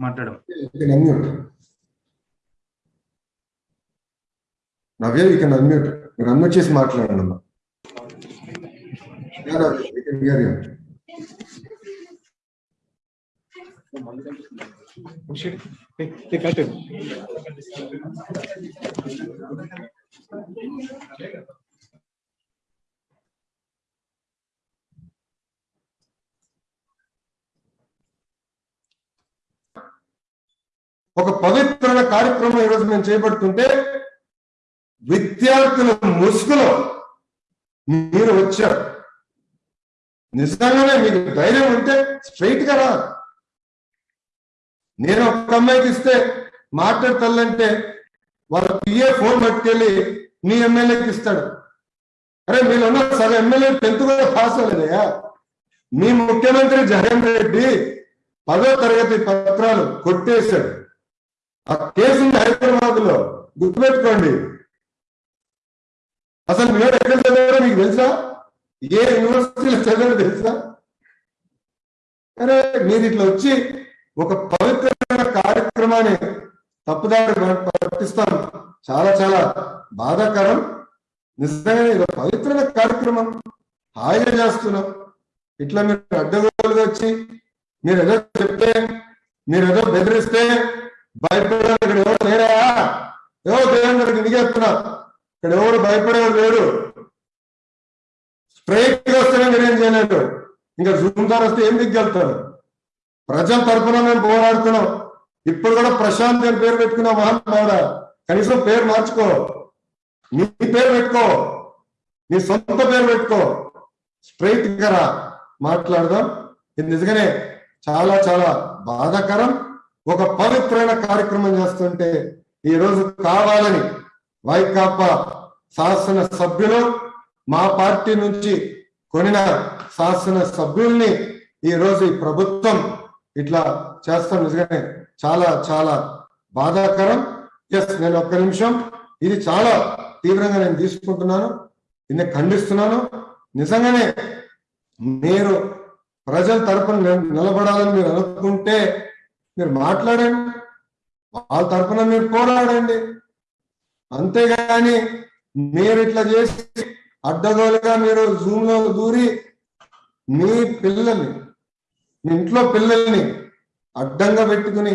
మాట్లాడడం Navya you can unmute మీరు unmute చేసి మాట్లాడండి అమ్మా. ఒక పవిత్రమైన కార్యక్రమం ఈరోజు మేము చేపడుతుంటే విద్యార్థుల ముసుగులో మీరు వచ్చారు. నిజంగానే మీకు ధైర్యం ఉంటే స్ట్రైట్గా రా. నేను ఒక అమ్మాయికి ఇస్తే మాట్లాడతానంటే వాళ్ళ పిఏ ఫోన్ పట్టుకెళ్ళి మీ ఎమ్మెల్యేకి ఇస్తాడు. అరే మీరు ఉన్న సగం ఎమ్మెల్యే టెన్త్ కూడా పాస్ అవ్వలేదయా మీ ముఖ్యమంత్రి జగన్ రెడ్డి పదో తరగతి పత్రాలు కొట్టేశాడు. ఆ కేసు హైదరాబాద్లో గుర్తుపెట్టుకోండి. అసలు మీరు ఎక్కడ చదివారో మీకు తెలుసా? ఏ యూనివర్సిటీలో చదివారో తెలుసా? అరే మీరు ఇట్లా వచ్చి ఒక పవిత్రమైన కార్యక్రమాన్ని తప్పుదారి పట్టిస్తాం చాలా చాలా బాధాకరం. నిజంగానే ఇది పవిత్రమైన కార్యక్రమం. హాయిగా చేస్తున్నాం. ఇట్లా మీరు అడ్డగోలుగా వచ్చి మీరు ఏదో చెప్తే మీరు ఏదో బెదిరిస్తే భయపడే ఇక్కడ ఎవరు లేరా? ఏవో దేవేంద్రకి దిగేస్తున్నా ఇక్కడ ఎవరు భయపడేవాడు లేడు? స్ట్రైట్ వస్తేనే మీరేం చేయలేదు ఇంకా జూమ్ వస్తే ఏం దిగ్గలుగుతారు ప్రజల తరఫున మేము పోరాడుతున్నాం. ఇప్పుడు కూడా ప్రశాంత్ అని పేరు పెట్టుకున్న మహానుభావుడా కనీసం పేరు మార్చుకో. నీ పేరు పెట్టుకో. నీ సొంత పేరు పెట్టుకో. స్ట్రైట్గా మాట్లాడదాం. ఇది నిజంగానే చాలా చాలా బాధాకరం. ఒక పవిత్రమైన కార్యక్రమం చేస్తుంటే ఈ రోజు కావాలని వైకాపా శాసన సభ్యులు మా పార్టీ నుంచి కొనిన శాసన సభ్యుల్ని ఈ రోజు ఈ ప్రభుత్వం ఇట్లా చేస్తాం. నిజంగానే చాలా చాలా బాధాకరం. ఎస్ నేను ఒక్క నిమిషం. ఇది చాలా తీవ్రంగా నేను తీసుకుంటున్నాను. దీన్ని ఖండిస్తున్నాను. నిజంగానే మీరు ప్రజల తరపున నిలబడాలని మీరు అనుకుంటే మీరు మాట్లాడండి. వాళ్ళ తరపున మీరు పోరాడండి. అంతేగాని మీరు ఇట్లా చేసి అడ్డగోలుగా మీరు జూమ్లో దూరి మీ పిల్లల్ని మీ ఇంట్లో పిల్లల్ని అడ్డంగా పెట్టుకుని